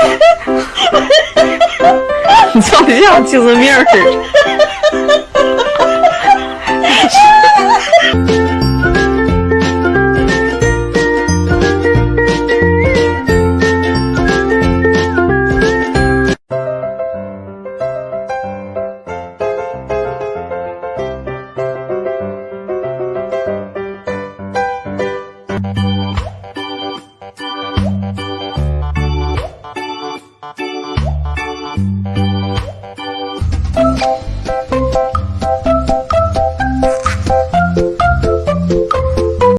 你长得像精神面似的。you